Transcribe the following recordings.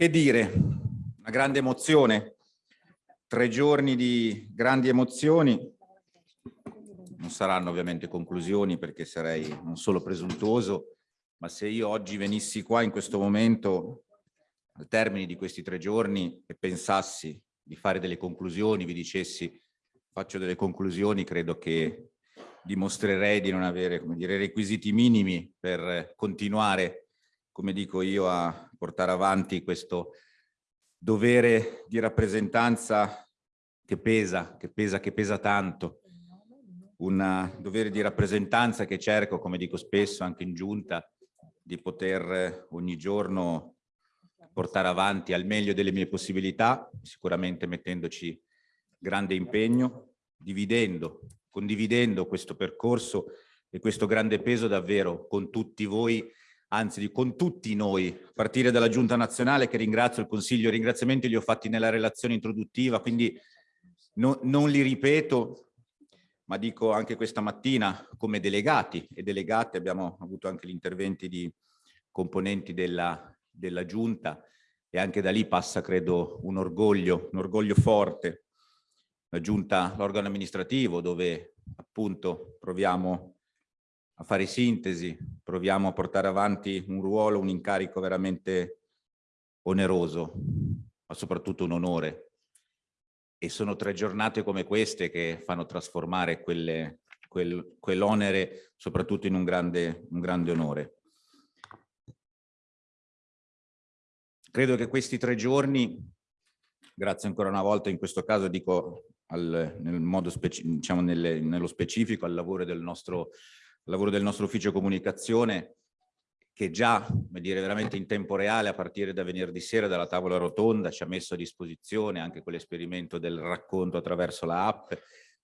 Che dire, una grande emozione, tre giorni di grandi emozioni, non saranno ovviamente conclusioni perché sarei non solo presuntuoso, ma se io oggi venissi qua in questo momento, al termine di questi tre giorni, e pensassi di fare delle conclusioni, vi dicessi faccio delle conclusioni, credo che dimostrerei di non avere come dire, requisiti minimi per continuare come dico io, a portare avanti questo dovere di rappresentanza che pesa, che pesa, che pesa tanto. Un dovere di rappresentanza che cerco, come dico spesso anche in giunta, di poter ogni giorno portare avanti al meglio delle mie possibilità, sicuramente mettendoci grande impegno, dividendo, condividendo questo percorso e questo grande peso davvero con tutti voi anzi con tutti noi, a partire dalla Giunta Nazionale che ringrazio il Consiglio, i ringraziamenti li ho fatti nella relazione introduttiva, quindi no, non li ripeto, ma dico anche questa mattina come delegati e delegate abbiamo avuto anche gli interventi di componenti della, della Giunta e anche da lì passa credo un orgoglio, un orgoglio forte. La Giunta, l'organo amministrativo dove appunto proviamo a fare sintesi, proviamo a portare avanti un ruolo, un incarico veramente oneroso, ma soprattutto un onore. E sono tre giornate come queste che fanno trasformare quelle, quel, quell'onere soprattutto in un grande, un grande onore. Credo che questi tre giorni, grazie ancora una volta in questo caso dico al, nel modo speci diciamo nelle, nello specifico al lavoro del nostro lavoro del nostro ufficio comunicazione che già, come dire, veramente in tempo reale a partire da venerdì sera dalla tavola rotonda ci ha messo a disposizione anche quell'esperimento del racconto attraverso la app,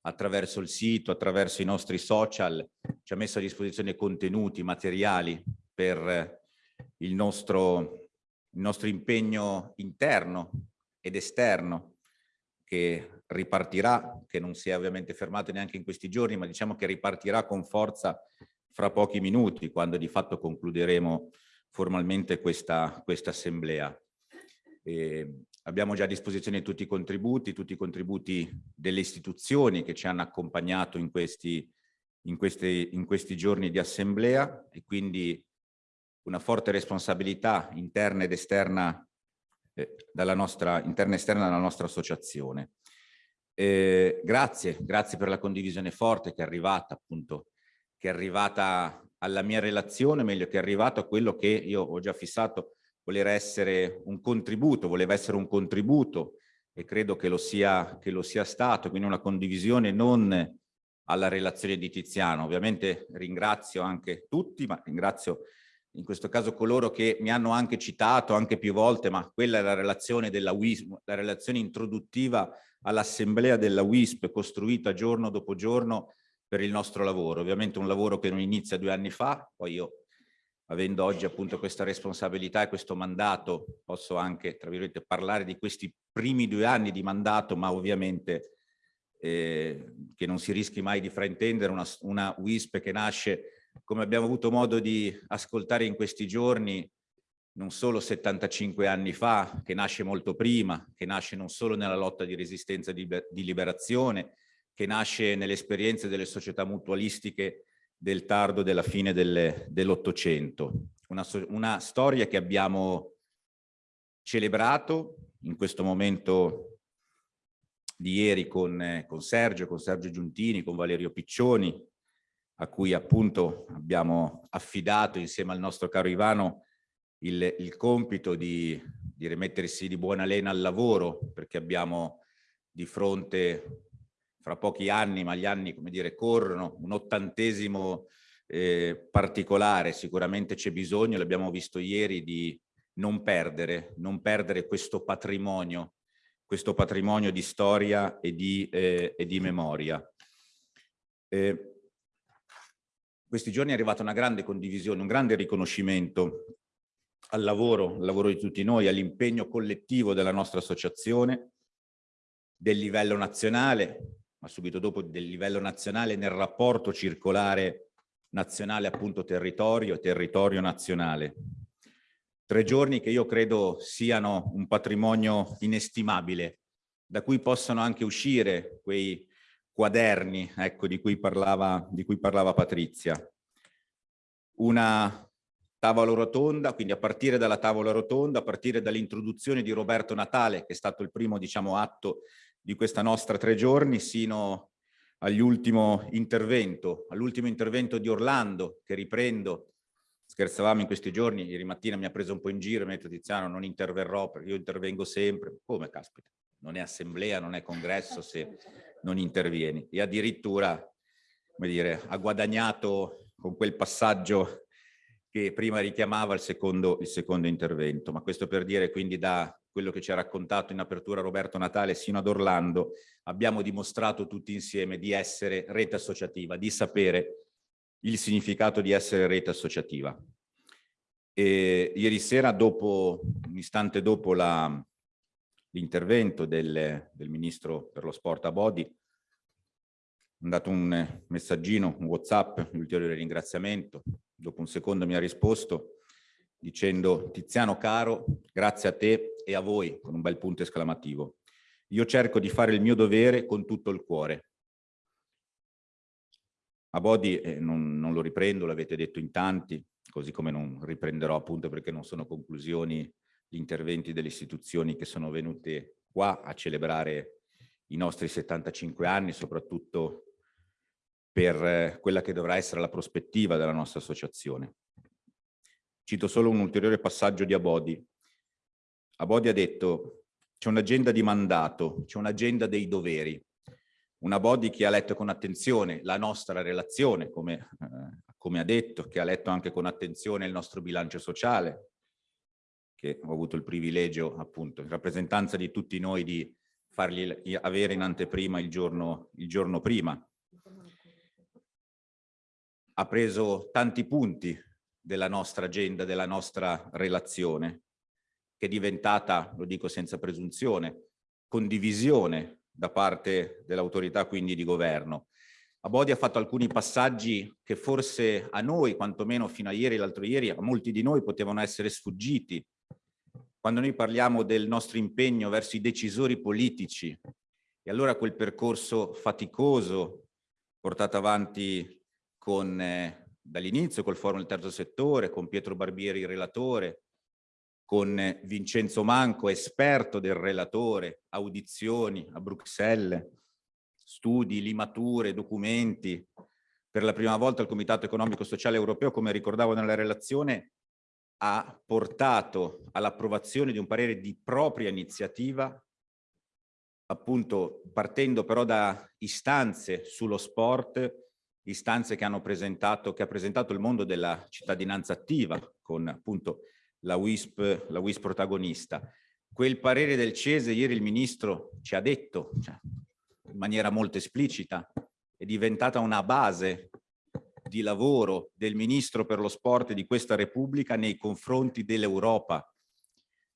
attraverso il sito, attraverso i nostri social, ci ha messo a disposizione contenuti, materiali per il nostro, il nostro impegno interno ed esterno che ripartirà, che non si è ovviamente fermato neanche in questi giorni, ma diciamo che ripartirà con forza fra pochi minuti, quando di fatto concluderemo formalmente questa, questa assemblea. E abbiamo già a disposizione tutti i contributi, tutti i contributi delle istituzioni che ci hanno accompagnato in questi, in questi, in questi giorni di assemblea e quindi una forte responsabilità interna ed esterna eh, dalla nostra, interna e esterna della nostra associazione. Eh, grazie, grazie per la condivisione forte che è arrivata appunto, che è arrivata alla mia relazione, meglio che è arrivato a quello che io ho già fissato, voler essere un contributo, voleva essere un contributo e credo che lo sia, che lo sia stato, quindi una condivisione non alla relazione di Tiziano. Ovviamente ringrazio anche tutti, ma ringrazio in questo caso coloro che mi hanno anche citato anche più volte, ma quella è la relazione della WISP, la relazione introduttiva all'assemblea della WISP costruita giorno dopo giorno per il nostro lavoro. Ovviamente un lavoro che non inizia due anni fa, poi io avendo oggi appunto questa responsabilità e questo mandato posso anche, tra virgolette, parlare di questi primi due anni di mandato, ma ovviamente eh, che non si rischi mai di fraintendere una, una WISP che nasce come abbiamo avuto modo di ascoltare in questi giorni, non solo 75 anni fa, che nasce molto prima, che nasce non solo nella lotta di resistenza di, di liberazione, che nasce nelle esperienze delle società mutualistiche del tardo della fine dell'Ottocento. Una, una storia che abbiamo celebrato in questo momento di ieri con, con Sergio, con Sergio Giuntini, con Valerio Piccioni, a cui appunto abbiamo affidato insieme al nostro caro Ivano il, il compito di, di rimettersi di buona lena al lavoro perché abbiamo di fronte fra pochi anni, ma gli anni come dire corrono, un ottantesimo eh, particolare, sicuramente c'è bisogno, l'abbiamo visto ieri, di non perdere, non perdere questo patrimonio, questo patrimonio di storia e di, eh, e di memoria. Eh, questi giorni è arrivata una grande condivisione, un grande riconoscimento al lavoro, al lavoro di tutti noi, all'impegno collettivo della nostra associazione, del livello nazionale, ma subito dopo del livello nazionale nel rapporto circolare nazionale appunto territorio, territorio nazionale. Tre giorni che io credo siano un patrimonio inestimabile, da cui possano anche uscire quei quaderni ecco, di, cui parlava, di cui parlava Patrizia. Una tavola rotonda, quindi a partire dalla tavola rotonda, a partire dall'introduzione di Roberto Natale, che è stato il primo diciamo, atto di questa nostra tre giorni, sino all'ultimo intervento, all'ultimo intervento di Orlando, che riprendo scherzavamo in questi giorni, ieri mattina mi ha preso un po' in giro mi ha detto Tiziano non interverrò perché io intervengo sempre. Come caspita? Non è assemblea, non è congresso se non intervieni. E addirittura, come dire, ha guadagnato con quel passaggio che prima richiamava il secondo, il secondo intervento. Ma questo per dire quindi da quello che ci ha raccontato in apertura Roberto Natale sino ad Orlando, abbiamo dimostrato tutti insieme di essere rete associativa, di sapere il significato di essere rete associativa. E ieri sera, dopo, un istante dopo l'intervento del, del, Ministro per lo Sport a Bodi, ho dato un messaggino, un Whatsapp, un ulteriore ringraziamento. Dopo un secondo mi ha risposto dicendo Tiziano caro, grazie a te e a voi, con un bel punto esclamativo. Io cerco di fare il mio dovere con tutto il cuore. A Bodi eh, non, non, lo riprendo, l'avete detto in tanti, così come non riprenderò appunto perché non sono conclusioni gli interventi delle istituzioni che sono venute qua a celebrare i nostri 75 anni, soprattutto per eh, quella che dovrà essere la prospettiva della nostra associazione. Cito solo un ulteriore passaggio di Abodi. Abodi ha detto c'è un'agenda di mandato, c'è un'agenda dei doveri una body che ha letto con attenzione la nostra relazione, come, eh, come, ha detto, che ha letto anche con attenzione il nostro bilancio sociale, che ho avuto il privilegio, appunto, in rappresentanza di tutti noi, di fargli avere in anteprima il giorno, il giorno prima. Ha preso tanti punti della nostra agenda, della nostra relazione, che è diventata, lo dico senza presunzione, condivisione da parte dell'autorità quindi di governo. Abodi ha fatto alcuni passaggi che forse a noi, quantomeno fino a ieri l'altro ieri, a molti di noi potevano essere sfuggiti. Quando noi parliamo del nostro impegno verso i decisori politici, e allora quel percorso faticoso portato avanti eh, dall'inizio col forum del terzo settore, con Pietro Barbieri il relatore, con Vincenzo Manco, esperto del relatore, audizioni a Bruxelles, studi, limature, documenti. Per la prima volta il Comitato Economico Sociale Europeo, come ricordavo nella relazione, ha portato all'approvazione di un parere di propria iniziativa, appunto partendo però da istanze sullo sport, istanze che hanno presentato, che ha presentato il mondo della cittadinanza attiva, con appunto la WISP, la WISP protagonista. Quel parere del CESE, ieri il Ministro ci ha detto, cioè, in maniera molto esplicita, è diventata una base di lavoro del Ministro per lo Sport di questa Repubblica nei confronti dell'Europa.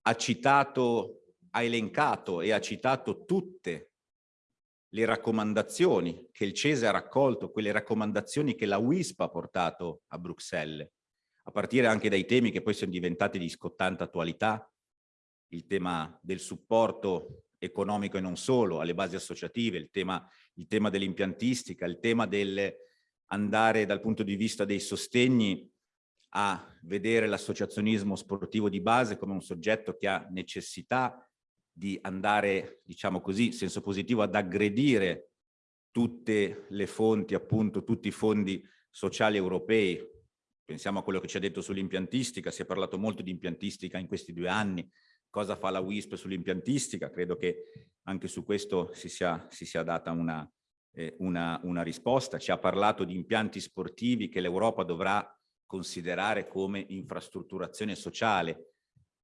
Ha citato, ha elencato e ha citato tutte le raccomandazioni che il CESE ha raccolto, quelle raccomandazioni che la WISP ha portato a Bruxelles a partire anche dai temi che poi sono diventati di scottante attualità, il tema del supporto economico e non solo alle basi associative, il tema, tema dell'impiantistica, il tema del andare dal punto di vista dei sostegni a vedere l'associazionismo sportivo di base come un soggetto che ha necessità di andare, diciamo così, in senso positivo, ad aggredire tutte le fonti, appunto, tutti i fondi sociali europei, Pensiamo a quello che ci ha detto sull'impiantistica, si è parlato molto di impiantistica in questi due anni, cosa fa la WISP sull'impiantistica, credo che anche su questo si sia, si sia data una, una, una risposta, ci ha parlato di impianti sportivi che l'Europa dovrà considerare come infrastrutturazione sociale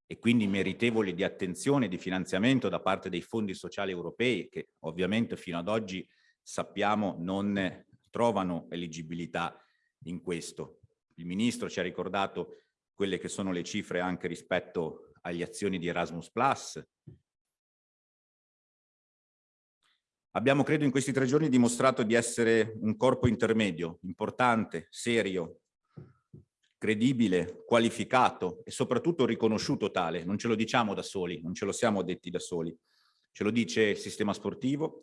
e quindi meritevoli di attenzione e di finanziamento da parte dei fondi sociali europei che ovviamente fino ad oggi sappiamo non trovano eliggibilità in questo. Il Ministro ci ha ricordato quelle che sono le cifre anche rispetto agli azioni di Erasmus+. Abbiamo, credo, in questi tre giorni dimostrato di essere un corpo intermedio, importante, serio, credibile, qualificato e soprattutto riconosciuto tale. Non ce lo diciamo da soli, non ce lo siamo detti da soli. Ce lo dice il sistema sportivo,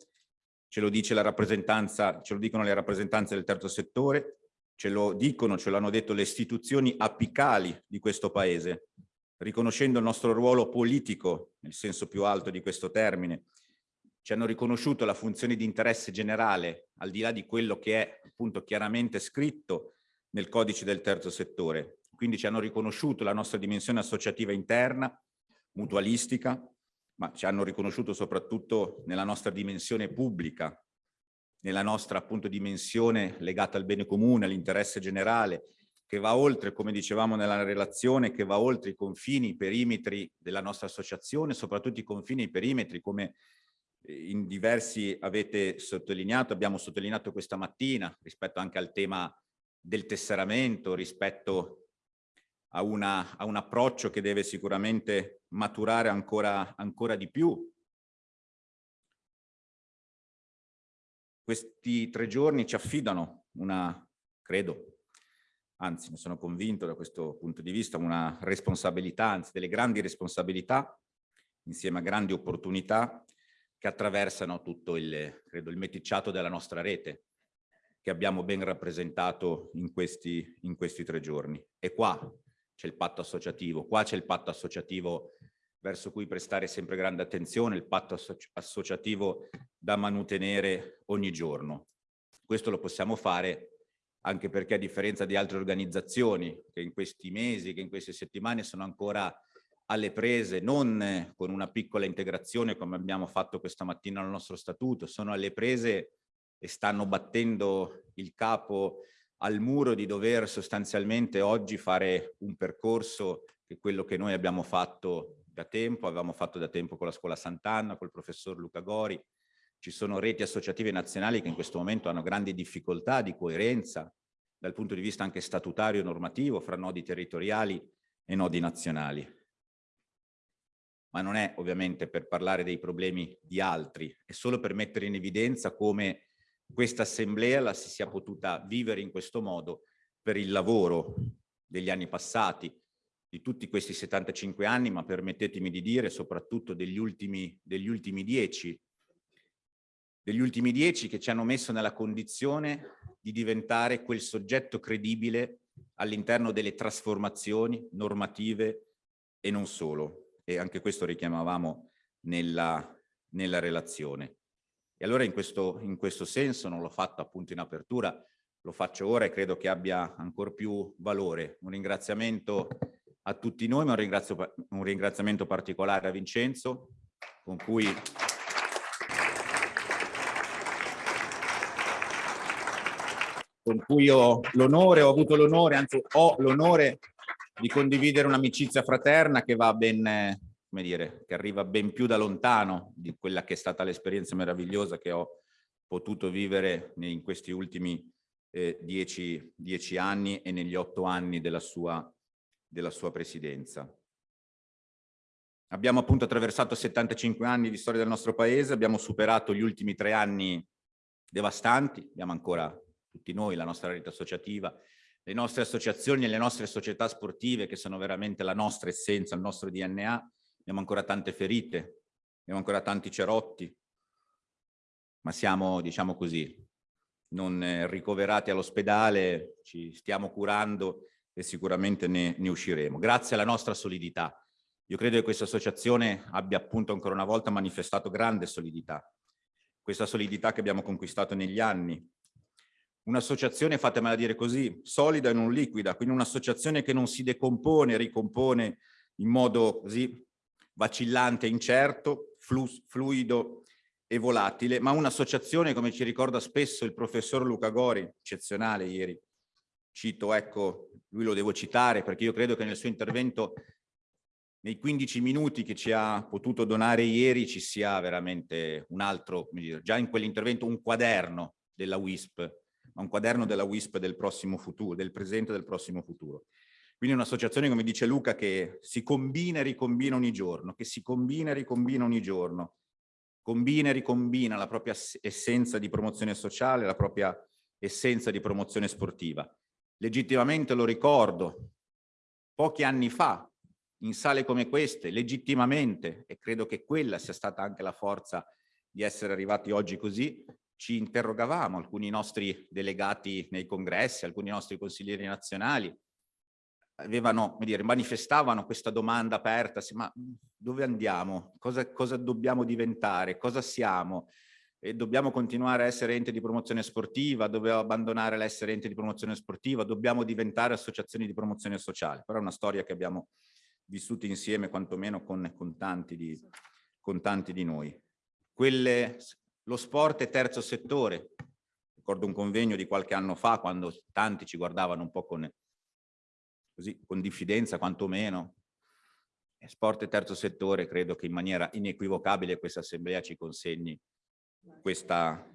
ce lo dice la rappresentanza, ce lo dicono le rappresentanze del terzo settore, ce lo dicono, ce lo hanno detto le istituzioni apicali di questo paese, riconoscendo il nostro ruolo politico, nel senso più alto di questo termine, ci hanno riconosciuto la funzione di interesse generale, al di là di quello che è appunto chiaramente scritto nel codice del terzo settore. Quindi ci hanno riconosciuto la nostra dimensione associativa interna, mutualistica, ma ci hanno riconosciuto soprattutto nella nostra dimensione pubblica, nella nostra appunto dimensione legata al bene comune, all'interesse generale, che va oltre, come dicevamo nella relazione, che va oltre i confini, i perimetri della nostra associazione, soprattutto i confini e i perimetri, come in diversi avete sottolineato, abbiamo sottolineato questa mattina, rispetto anche al tema del tesseramento, rispetto a, una, a un approccio che deve sicuramente maturare ancora, ancora di più. Questi tre giorni ci affidano una, credo, anzi ne sono convinto da questo punto di vista, una responsabilità, anzi delle grandi responsabilità, insieme a grandi opportunità, che attraversano tutto il, credo, il meticciato della nostra rete, che abbiamo ben rappresentato in questi, in questi tre giorni. E qua c'è il patto associativo, qua c'è il patto associativo verso cui prestare sempre grande attenzione, il patto associ associativo da mantenere ogni giorno. Questo lo possiamo fare anche perché a differenza di altre organizzazioni che in questi mesi, che in queste settimane sono ancora alle prese, non con una piccola integrazione come abbiamo fatto questa mattina al nostro statuto, sono alle prese e stanno battendo il capo al muro di dover sostanzialmente oggi fare un percorso che è quello che noi abbiamo fatto da tempo, avevamo fatto da tempo con la scuola Sant'Anna, col professor Luca Gori, ci sono reti associative nazionali che in questo momento hanno grandi difficoltà di coerenza dal punto di vista anche statutario e normativo fra nodi territoriali e nodi nazionali. Ma non è ovviamente per parlare dei problemi di altri, è solo per mettere in evidenza come questa assemblea la si sia potuta vivere in questo modo per il lavoro degli anni passati, di tutti questi 75 anni, ma permettetemi di dire soprattutto degli ultimi, degli ultimi dieci degli ultimi dieci che ci hanno messo nella condizione di diventare quel soggetto credibile all'interno delle trasformazioni normative e non solo. E anche questo richiamavamo nella, nella relazione. E allora in questo, in questo senso, non l'ho fatto appunto in apertura, lo faccio ora e credo che abbia ancora più valore. Un ringraziamento a tutti noi, ma un, un ringraziamento particolare a Vincenzo, con cui con cui ho l'onore, ho avuto l'onore, anzi ho l'onore di condividere un'amicizia fraterna che va ben, come dire, che arriva ben più da lontano di quella che è stata l'esperienza meravigliosa che ho potuto vivere in questi ultimi eh, dieci, dieci, anni e negli otto anni della sua, della sua presidenza. Abbiamo appunto attraversato 75 anni di storia del nostro paese, abbiamo superato gli ultimi tre anni devastanti, abbiamo ancora tutti noi, la nostra rete associativa, le nostre associazioni e le nostre società sportive che sono veramente la nostra essenza, il nostro DNA, abbiamo ancora tante ferite, abbiamo ancora tanti cerotti, ma siamo, diciamo così, non eh, ricoverati all'ospedale, ci stiamo curando e sicuramente ne, ne usciremo. Grazie alla nostra solidità. Io credo che questa associazione abbia appunto ancora una volta manifestato grande solidità. Questa solidità che abbiamo conquistato negli anni, un'associazione, fatemela dire così, solida e non liquida, quindi un'associazione che non si decompone, ricompone in modo così vacillante, incerto, flu fluido e volatile, ma un'associazione, come ci ricorda spesso il professor Luca Gori, eccezionale ieri, cito, ecco, lui lo devo citare perché io credo che nel suo intervento, nei 15 minuti che ci ha potuto donare ieri, ci sia veramente un altro, già in quell'intervento un quaderno della WISP ma un quaderno della WISP del prossimo futuro, del presente e del prossimo futuro. Quindi un'associazione, come dice Luca, che si combina e ricombina ogni giorno, che si combina e ricombina ogni giorno, combina e ricombina la propria essenza di promozione sociale, la propria essenza di promozione sportiva legittimamente lo ricordo, pochi anni fa, in sale come queste, legittimamente, e credo che quella sia stata anche la forza di essere arrivati oggi così, ci interrogavamo, alcuni nostri delegati nei congressi, alcuni nostri consiglieri nazionali, avevano, dire, manifestavano questa domanda aperta, ma dove andiamo? Cosa, cosa dobbiamo diventare? Cosa siamo? E dobbiamo continuare a essere ente di promozione sportiva, dobbiamo abbandonare l'essere ente di promozione sportiva, dobbiamo diventare associazioni di promozione sociale. Però è una storia che abbiamo vissuto insieme, quantomeno con, con, tanti, di, con tanti di noi. Quelle, lo sport è terzo settore. Ricordo un convegno di qualche anno fa, quando tanti ci guardavano un po' con, così, con diffidenza, quantomeno. Sport e terzo settore, credo che in maniera inequivocabile questa assemblea ci consegni questa,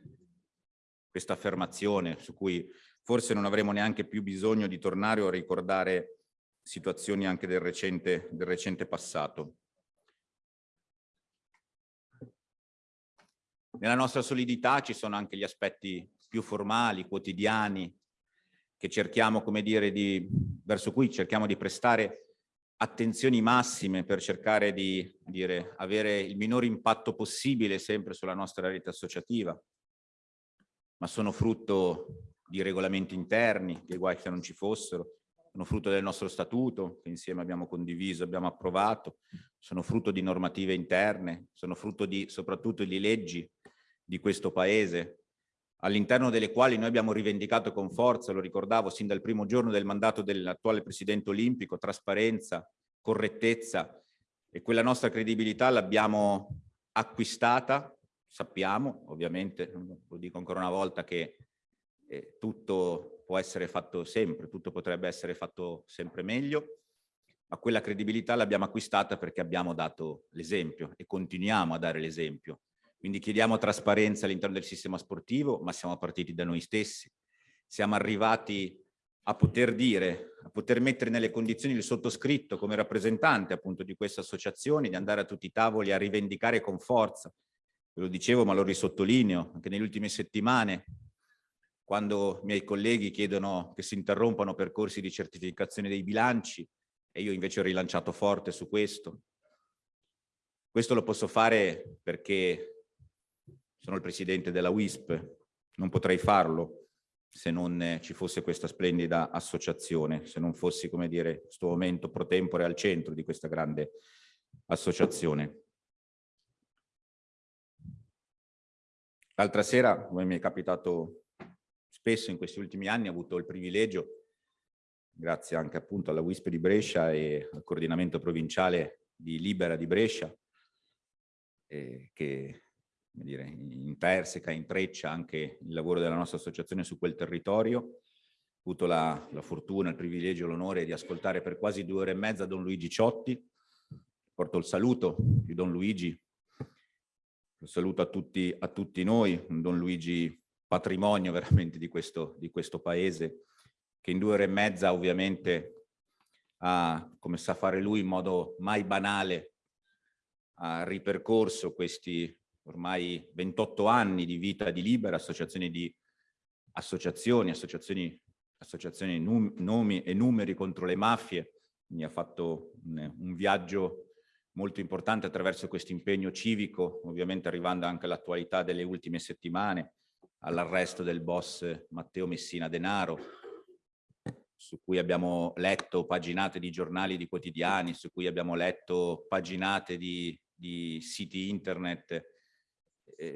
questa affermazione su cui forse non avremo neanche più bisogno di tornare o ricordare situazioni anche del recente, del recente passato. Nella nostra solidità ci sono anche gli aspetti più formali, quotidiani, che cerchiamo, come dire, di, verso cui cerchiamo di prestare attenzioni massime per cercare di dire, avere il minor impatto possibile sempre sulla nostra rete associativa, ma sono frutto di regolamenti interni, che guai che non ci fossero, sono frutto del nostro statuto, che insieme abbiamo condiviso, abbiamo approvato, sono frutto di normative interne, sono frutto di, soprattutto di leggi di questo Paese, all'interno delle quali noi abbiamo rivendicato con forza, lo ricordavo sin dal primo giorno del mandato dell'attuale Presidente Olimpico, trasparenza, correttezza e quella nostra credibilità l'abbiamo acquistata, sappiamo ovviamente, lo dico ancora una volta, che eh, tutto può essere fatto sempre, tutto potrebbe essere fatto sempre meglio, ma quella credibilità l'abbiamo acquistata perché abbiamo dato l'esempio e continuiamo a dare l'esempio quindi chiediamo trasparenza all'interno del sistema sportivo, ma siamo partiti da noi stessi. Siamo arrivati a poter dire, a poter mettere nelle condizioni il sottoscritto come rappresentante appunto di queste associazioni, di andare a tutti i tavoli a rivendicare con forza. Ve lo dicevo, ma lo risottolineo, anche nelle ultime settimane, quando i miei colleghi chiedono che si interrompano percorsi di certificazione dei bilanci, e io invece ho rilanciato forte su questo. Questo lo posso fare perché sono il presidente della WISP, non potrei farlo se non ci fosse questa splendida associazione, se non fossi, come dire, in questo momento pro tempore al centro di questa grande associazione. L'altra sera, come mi è capitato spesso in questi ultimi anni, ho avuto il privilegio, grazie anche appunto alla WISP di Brescia e al coordinamento provinciale di Libera di Brescia, eh, che dire, interseca, intreccia anche il lavoro della nostra associazione su quel territorio. Ho avuto la, la fortuna, il privilegio, l'onore di ascoltare per quasi due ore e mezza Don Luigi Ciotti. Porto il saluto di Don Luigi, lo saluto a tutti, a tutti noi, Don Luigi patrimonio veramente di questo, di questo paese, che in due ore e mezza ovviamente ha, come sa fare lui in modo mai banale, ha ripercorso questi ormai 28 anni di vita di Libera, associazioni di associazioni, associazioni, associazioni num, nomi e numeri contro le mafie, mi ha fatto un, un viaggio molto importante attraverso questo impegno civico, ovviamente arrivando anche all'attualità delle ultime settimane, all'arresto del boss Matteo Messina Denaro, su cui abbiamo letto paginate di giornali, di quotidiani, su cui abbiamo letto paginate di, di siti internet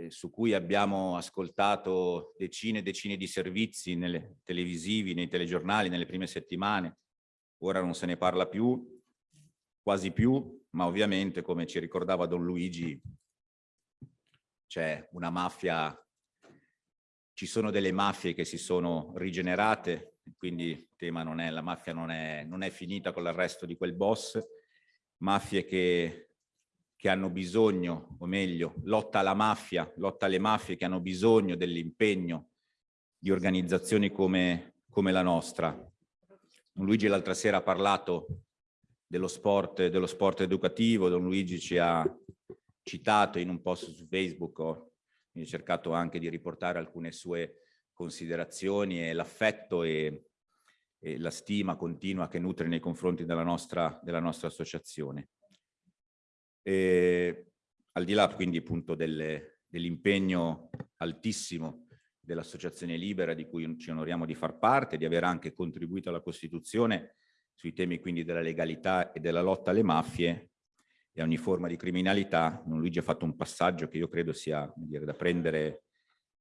su cui abbiamo ascoltato decine e decine di servizi nelle, televisivi, nei telegiornali, nelle prime settimane. Ora non se ne parla più, quasi più, ma ovviamente, come ci ricordava Don Luigi, c'è una mafia, ci sono delle mafie che si sono rigenerate, quindi il tema non è, la mafia non è, non è finita con l'arresto di quel boss, mafie che che hanno bisogno, o meglio, lotta alla mafia, lotta alle mafie che hanno bisogno dell'impegno di organizzazioni come, come la nostra. Luigi l'altra sera ha parlato dello sport, dello sport educativo, Don Luigi ci ha citato in un post su Facebook, ho cercato anche di riportare alcune sue considerazioni e l'affetto e, e la stima continua che nutre nei confronti della nostra, della nostra associazione. E, al di là quindi appunto dell'impegno altissimo dell'Associazione Libera di cui ci onoriamo di far parte, di aver anche contribuito alla Costituzione sui temi quindi della legalità e della lotta alle mafie e a ogni forma di criminalità, Don Luigi ha fatto un passaggio che io credo sia dire, da prendere,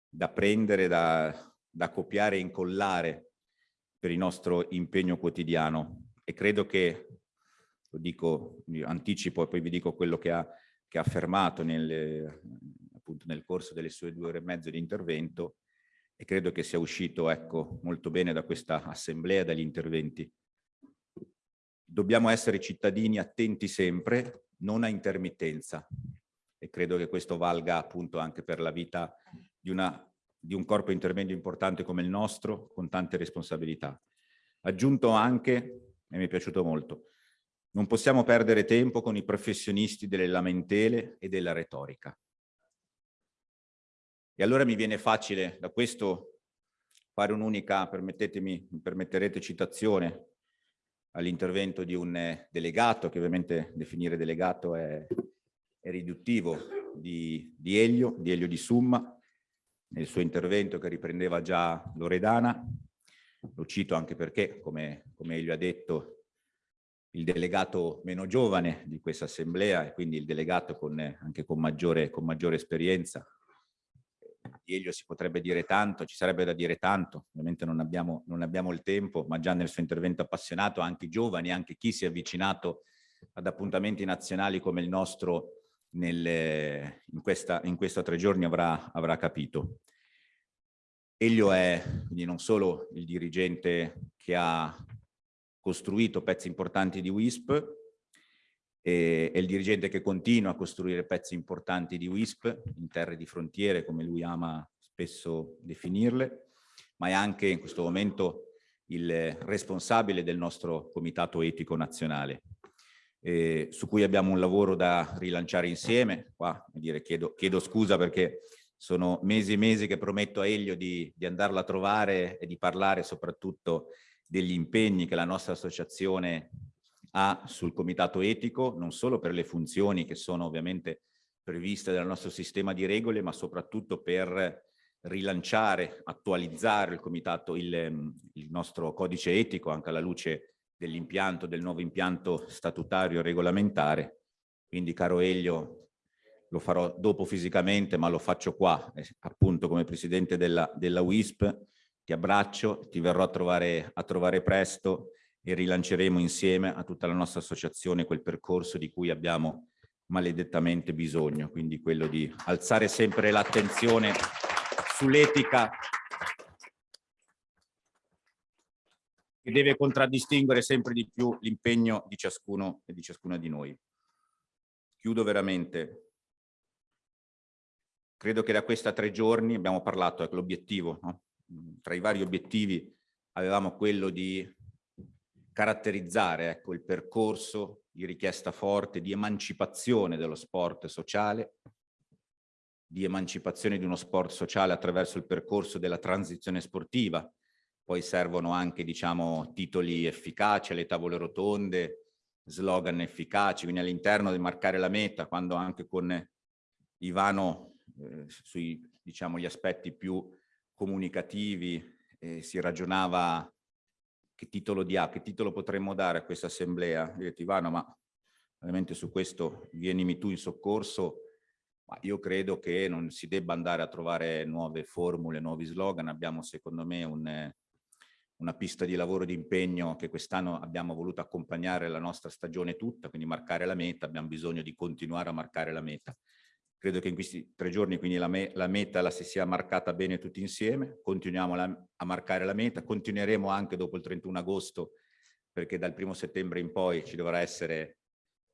da, prendere da, da copiare e incollare per il nostro impegno quotidiano. E credo che, lo dico, anticipo e poi vi dico quello che ha, che ha affermato nel, appunto nel corso delle sue due ore e mezzo di intervento e credo che sia uscito ecco, molto bene da questa assemblea, dagli interventi. Dobbiamo essere cittadini attenti sempre, non a intermittenza e credo che questo valga appunto anche per la vita di, una, di un corpo intermedio importante come il nostro, con tante responsabilità. Aggiunto anche, e mi è piaciuto molto, non possiamo perdere tempo con i professionisti delle lamentele e della retorica. E allora mi viene facile da questo fare un'unica, permettetemi, mi permetterete citazione all'intervento di un eh, delegato, che ovviamente definire delegato è, è riduttivo, di, di, Elio, di Elio di Summa, nel suo intervento che riprendeva già Loredana. Lo cito anche perché, come, come Elio ha detto, il delegato meno giovane di questa assemblea e quindi il delegato con, anche con maggiore, con maggiore esperienza. Di Elio si potrebbe dire tanto, ci sarebbe da dire tanto, ovviamente non abbiamo, non abbiamo il tempo, ma già nel suo intervento appassionato anche i giovani, anche chi si è avvicinato ad appuntamenti nazionali come il nostro nelle, in, questa, in questa tre giorni avrà, avrà capito. Elio è quindi non solo il dirigente che ha costruito pezzi importanti di WISP, è il dirigente che continua a costruire pezzi importanti di WISP in terre di frontiere, come lui ama spesso definirle, ma è anche in questo momento il responsabile del nostro comitato etico nazionale, eh, su cui abbiamo un lavoro da rilanciare insieme. Qua dire, chiedo, chiedo scusa perché sono mesi e mesi che prometto a Elio di, di andarla a trovare e di parlare soprattutto degli impegni che la nostra associazione ha sul comitato etico, non solo per le funzioni che sono ovviamente previste dal nostro sistema di regole, ma soprattutto per rilanciare, attualizzare il comitato, il, il nostro codice etico anche alla luce dell'impianto, del nuovo impianto statutario e regolamentare. Quindi caro Elio, lo farò dopo fisicamente, ma lo faccio qua, eh, appunto come presidente della, della WISP, ti abbraccio, ti verrò a trovare, a trovare presto e rilanceremo insieme a tutta la nostra associazione quel percorso di cui abbiamo maledettamente bisogno, quindi quello di alzare sempre l'attenzione sull'etica che deve contraddistinguere sempre di più l'impegno di ciascuno e di ciascuna di noi. Chiudo veramente. Credo che da questi tre giorni abbiamo parlato, ecco l'obiettivo, no? Tra i vari obiettivi avevamo quello di caratterizzare ecco, il percorso di richiesta forte di emancipazione dello sport sociale, di emancipazione di uno sport sociale attraverso il percorso della transizione sportiva. Poi servono anche diciamo, titoli efficaci, le tavole rotonde, slogan efficaci, quindi all'interno di marcare la meta, quando anche con Ivano eh, sui diciamo, gli aspetti più comunicativi, eh, si ragionava che titolo dia, che titolo potremmo dare a questa assemblea. Io detto Ivano, ma ovviamente su questo vienimi tu in soccorso, ma io credo che non si debba andare a trovare nuove formule, nuovi slogan. Abbiamo secondo me un, una pista di lavoro di impegno che quest'anno abbiamo voluto accompagnare la nostra stagione tutta, quindi marcare la meta, abbiamo bisogno di continuare a marcare la meta. Credo che in questi tre giorni quindi la, me la meta la si sia marcata bene tutti insieme, continuiamo a marcare la meta, continueremo anche dopo il 31 agosto perché dal primo settembre in poi ci dovrà essere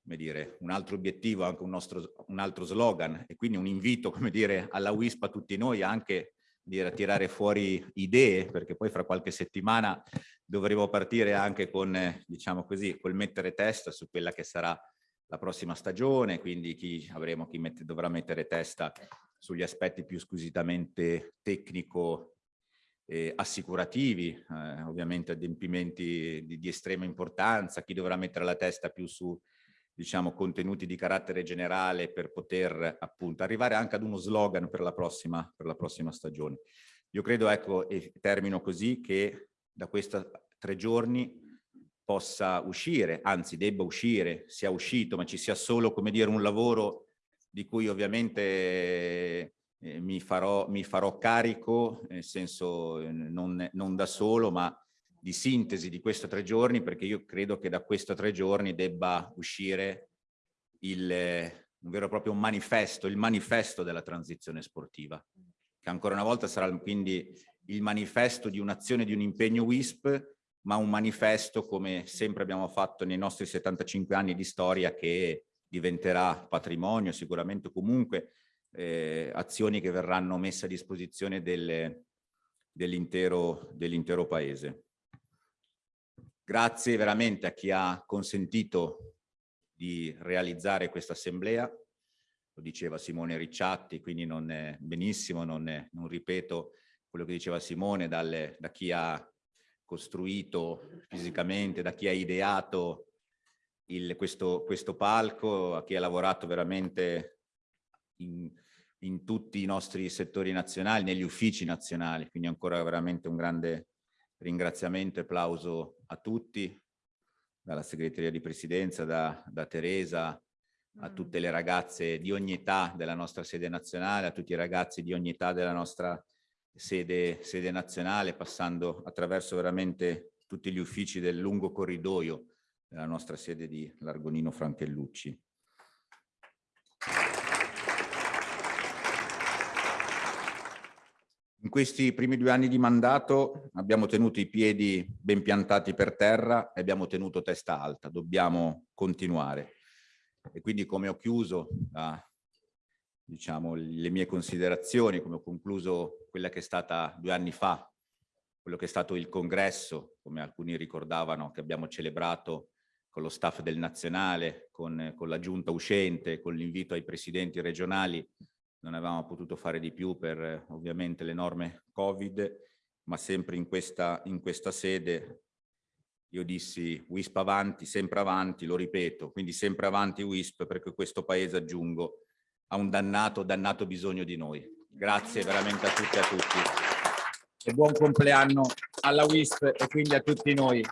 come dire, un altro obiettivo, anche un, nostro, un altro slogan. E quindi un invito come dire, alla WISP a tutti noi anche dire, a tirare fuori idee perché poi fra qualche settimana dovremo partire anche con, diciamo così, col mettere testa su quella che sarà la prossima stagione, quindi chi, avremo, chi mette, dovrà mettere testa sugli aspetti più squisitamente tecnico eh, assicurativi, eh, ovviamente adempimenti di, di, estrema importanza, chi dovrà mettere la testa più su diciamo, contenuti di carattere generale per poter appunto arrivare anche ad uno slogan per la prossima, per la prossima stagione. Io credo, ecco, e termino così, che da questi tre giorni possa uscire, anzi debba uscire, sia uscito, ma ci sia solo, come dire, un lavoro di cui ovviamente eh, mi, farò, mi, farò, carico, nel senso eh, non, non, da solo, ma di sintesi di questi tre giorni, perché io credo che da questi tre giorni debba uscire il, un vero e proprio manifesto, il manifesto della transizione sportiva, che ancora una volta sarà quindi il manifesto di un'azione, di un impegno WISP, ma un manifesto come sempre abbiamo fatto nei nostri 75 anni di storia che diventerà patrimonio, sicuramente comunque eh, azioni che verranno messe a disposizione dell'intero dell paese. Grazie veramente a chi ha consentito di realizzare questa assemblea, lo diceva Simone Ricciatti, quindi non è benissimo, non, è, non ripeto quello che diceva Simone, dalle, da chi ha costruito fisicamente, da chi ha ideato il, questo, questo, palco, a chi ha lavorato veramente in, in, tutti i nostri settori nazionali, negli uffici nazionali, quindi ancora veramente un grande ringraziamento e applauso a tutti, dalla segreteria di presidenza, da, da Teresa, a tutte le ragazze di ogni età della nostra sede nazionale, a tutti i ragazzi di ogni età della nostra sede, sede nazionale, passando attraverso veramente tutti gli uffici del lungo corridoio della nostra sede di Largonino Franchellucci. In questi primi due anni di mandato abbiamo tenuto i piedi ben piantati per terra e abbiamo tenuto testa alta, dobbiamo continuare. E quindi come ho chiuso la diciamo, le mie considerazioni, come ho concluso quella che è stata due anni fa, quello che è stato il congresso, come alcuni ricordavano, che abbiamo celebrato con lo staff del nazionale, con, con la giunta uscente, con l'invito ai presidenti regionali, non avevamo potuto fare di più per ovviamente le norme Covid, ma sempre in questa, in questa sede io dissi WISP avanti, sempre avanti, lo ripeto, quindi sempre avanti WISP perché questo paese, aggiungo, ha un dannato, dannato bisogno di noi. Grazie veramente a tutti e a tutti. E buon compleanno alla WISP e quindi a tutti noi.